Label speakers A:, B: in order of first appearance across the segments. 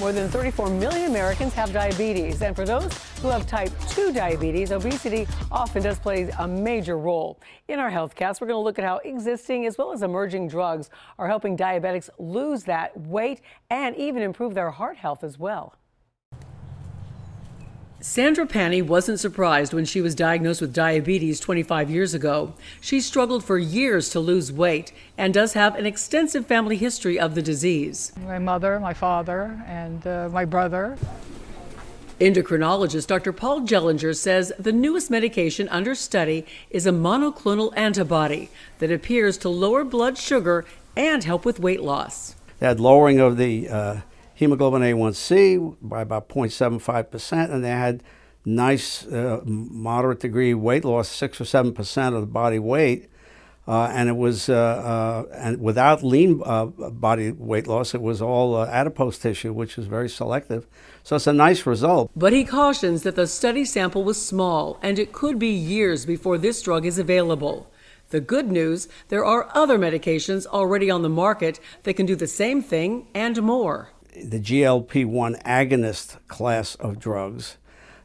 A: More than 34 million Americans have diabetes, and for those who have type 2 diabetes, obesity often does play a major role. In our HealthCast, we're going to look at how existing as well as emerging drugs are helping diabetics lose that weight and even improve their heart health as well. Sandra Pani wasn't surprised when she was diagnosed with diabetes 25 years ago. She struggled for years to lose weight and does have an extensive family history of the disease.
B: My mother, my father, and uh, my brother.
A: Endocrinologist Dr. Paul Jellinger says the newest medication under study is a monoclonal antibody that appears to lower blood sugar and help with weight loss.
C: That lowering of the uh, hemoglobin A1C by about 0.75%, and they had nice, uh, moderate degree weight loss, 6 or 7% of the body weight. Uh, and it was, uh, uh and without lean uh, body weight loss, it was all uh, adipose tissue, which is very selective. So it's a nice result.
A: But he cautions that the study sample was small, and it could be years before this drug is available. The good news, there are other medications already on the market that can do the same thing and more
C: the GLP-1 agonist class of drugs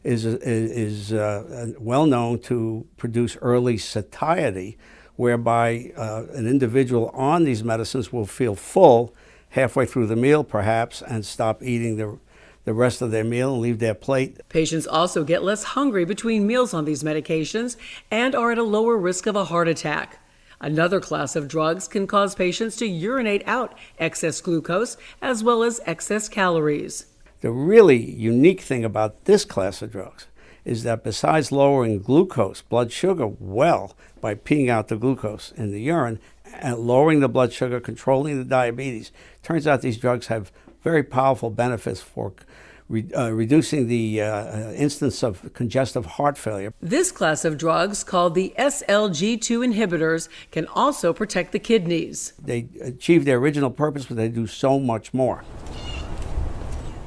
C: is, is uh, well known to produce early satiety, whereby uh, an individual on these medicines will feel full halfway through the meal, perhaps, and stop eating the, the rest of their meal and leave their plate.
A: Patients also get less hungry between meals on these medications and are at a lower risk of a heart attack. Another class of drugs can cause patients to urinate out excess glucose as well as excess calories.
C: The really unique thing about this class of drugs is that besides lowering glucose, blood sugar, well, by peeing out the glucose in the urine, and lowering the blood sugar, controlling the diabetes, turns out these drugs have very powerful benefits for re uh, reducing the uh, uh, instance of congestive heart failure.
A: This class of drugs, called the SGLT2 inhibitors, can also protect the kidneys.
C: They achieve their original purpose, but they do so much more.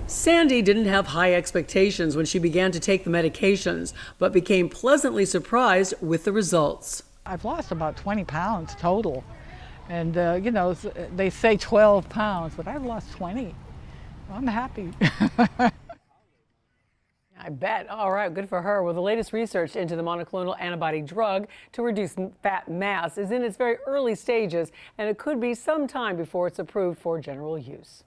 A: Sandy didn't have high expectations when she began to take the medications, but became pleasantly surprised with the results.
B: I've lost about 20 pounds total. And, uh, you know, they say 12 pounds, but I've lost 20. I'm happy.
A: I bet. All right, good for her. Well, the latest research into the monoclonal antibody drug to reduce fat mass is in its very early stages, and it could be some time before it's approved for general use.